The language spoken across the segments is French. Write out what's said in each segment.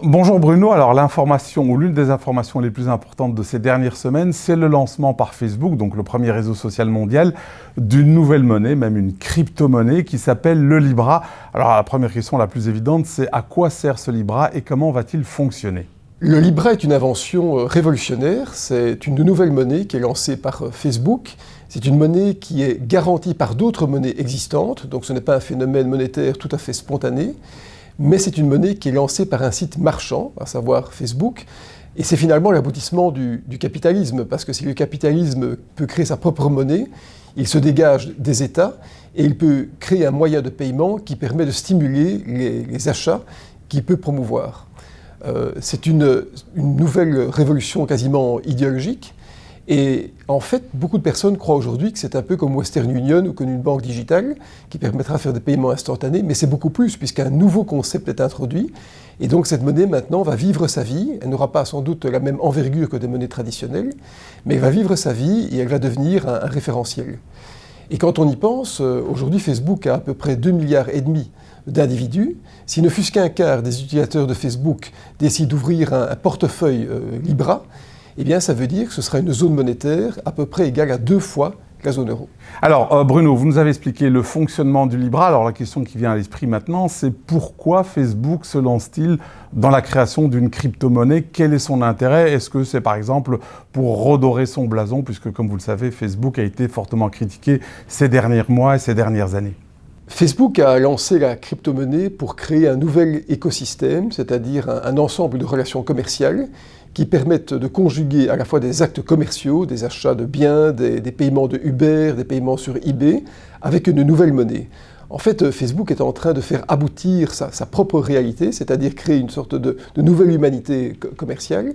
Bonjour Bruno, alors l'information ou l'une des informations les plus importantes de ces dernières semaines, c'est le lancement par Facebook, donc le premier réseau social mondial, d'une nouvelle monnaie, même une crypto-monnaie qui s'appelle le Libra. Alors la première question la plus évidente, c'est à quoi sert ce Libra et comment va-t-il fonctionner? Le Libra est une invention euh, révolutionnaire, c'est une nouvelle monnaie qui est lancée par euh, Facebook. C'est une monnaie qui est garantie par d'autres monnaies existantes, donc ce n'est pas un phénomène monétaire tout à fait spontané mais c'est une monnaie qui est lancée par un site marchand, à savoir Facebook, et c'est finalement l'aboutissement du, capitalisme, parce que si le capitalisme peut créer sa propre monnaie, il se dégage des États et il peut créer un moyen de paiement qui permet de stimuler les, achats qu'il peut promouvoir. Euh, c'est une, nouvelle révolution quasiment idéologique, et en fait, beaucoup de personnes croient aujourd'hui que c'est un peu comme Western Union ou comme une banque digitale qui permettra de faire des paiements instantanés, mais c'est beaucoup plus puisqu'un nouveau concept est introduit. Et donc cette monnaie maintenant va vivre sa vie, elle n'aura pas sans doute la même envergure que des monnaies traditionnelles, mais elle va vivre sa vie et elle va devenir un, référentiel. Et quand on y pense, euh, aujourd'hui Facebook a à peu près 2 milliards et demi d'individus. S'il ne fût qu'un quart des utilisateurs de Facebook décident d'ouvrir un, portefeuille euh, Libra, eh bien ça veut dire que ce sera une zone monétaire à peu près égale à deux fois la zone euro. Alors euh, Bruno, vous nous avez expliqué le fonctionnement du Libra. Alors la question qui vient à l'esprit maintenant, c'est pourquoi Facebook se lance-t-il dans la création d'une crypto-monnaie? Quel est son intérêt? Est-ce que c'est par exemple pour redorer son blason? Puisque comme vous le savez, Facebook a été fortement critiqué ces derniers mois et ces dernières années. Facebook a lancé la crypto-monnaie pour créer un nouvel écosystème, c'est-à-dire un, ensemble de relations commerciales qui permettent de conjuguer à la fois des actes commerciaux, des achats de biens, des, paiements de Uber, des paiements sur eBay, avec une nouvelle monnaie. En fait, Facebook est en train de faire aboutir sa, propre réalité, c'est-à-dire créer une sorte de, de nouvelle humanité commerciale,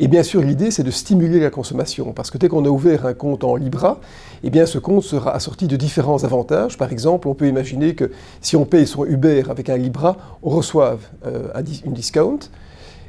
et bien sûr, l'idée, c'est de stimuler la consommation, parce que dès qu'on a ouvert un compte en Libra, eh ce compte sera assorti de différents avantages. Par exemple, on peut imaginer que si on paye son Uber avec un Libra, on reçoive euh, une discount.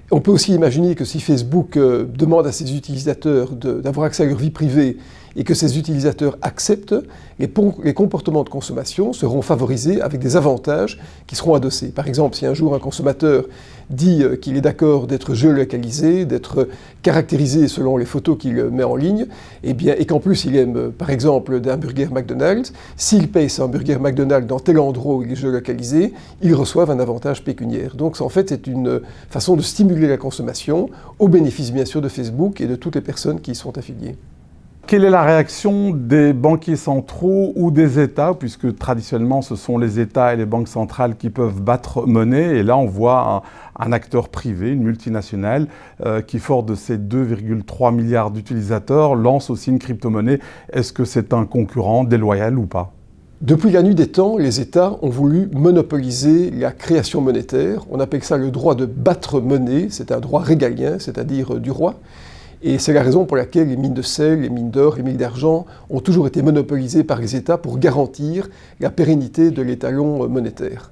On peut aussi imaginer que si Facebook euh, demande à ses utilisateurs d'avoir accès à leur vie privée et que ces utilisateurs acceptent, les, comportements de consommation seront favorisés avec des avantages qui seront adossés. Par exemple, si un jour un consommateur dit euh, qu'il est d'accord d'être géolocalisé, d'être caractérisé selon les photos qu'il met en ligne, et, eh bien, et qu'en plus il aime, euh, par exemple, d'un burger McDonald's, s'il paye son burger McDonald's dans tel endroit où il est géolocalisé, il reçoit un avantage pécuniaire. Donc en fait, c'est une façon de stimuler la consommation, au bénéfice bien sûr de Facebook et de toutes les personnes qui y sont affiliées. Quelle est la réaction des banquiers centraux ou des États, puisque traditionnellement ce sont les États et les banques centrales qui peuvent battre monnaie, et là on voit un, acteur privé, une multinationale, euh, qui fort de ses 2,3 milliards d'utilisateurs lance aussi une crypto-monnaie. Est-ce que c'est un concurrent déloyal ou pas? Depuis la nuit des temps, les États ont voulu monopoliser la création monétaire. On appelle ça le droit de battre monnaie, c'est un droit régalien, c'est-à-dire du roi. Et c'est la raison pour laquelle les mines de sel, les mines d'or, les mines d'argent ont toujours été monopolisées par les États pour garantir la pérennité de l'étalon monétaire.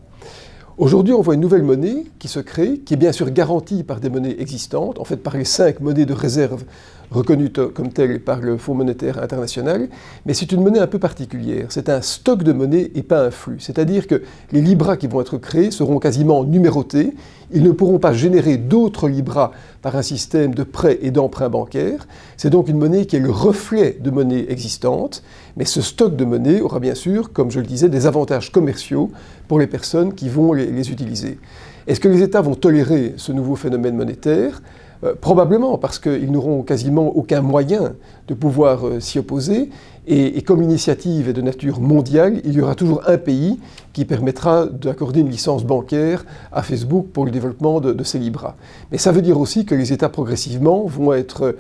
Aujourd'hui, on voit une nouvelle monnaie qui se crée, qui est bien sûr garantie par des monnaies existantes, en fait par les cinq monnaies de réserve reconnues comme telles par le Fonds monétaire international, mais c'est une monnaie un peu particulière. C'est un stock de monnaie et pas un flux. C'est-à-dire que les libras qui vont être créés seront quasiment numérotés. Ils ne pourront pas générer d'autres libras par un système de prêts et d'emprunts bancaires. C'est donc une monnaie qui est le reflet de monnaie existante, mais ce stock de monnaie aura bien sûr, comme je le disais, des avantages commerciaux pour les personnes qui vont les, utiliser. Est-ce que les États vont tolérer ce nouveau phénomène monétaire? Euh, probablement parce qu'ils n'auront quasiment aucun moyen de pouvoir euh, s'y opposer. Et, comme l'initiative est de nature mondiale, il y aura toujours un pays qui permettra d'accorder une licence bancaire à Facebook pour le développement de, de ces Libras. Mais ça veut dire aussi que les États progressivement vont être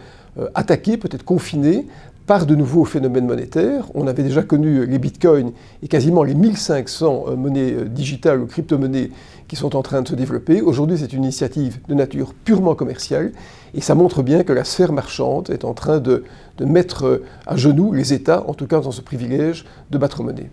attaqués, peut-être confinés, par de nouveaux phénomènes monétaires. On avait déjà connu les bitcoins et quasiment les 1500 euh, monnaies euh, digitales ou crypto-monnaies qui sont en train de se développer. Aujourd'hui, c'est une initiative de nature purement commerciale et ça montre bien que la sphère marchande est en train de, de mettre à genoux les États, en tout cas dans ce privilège de battre monnaie.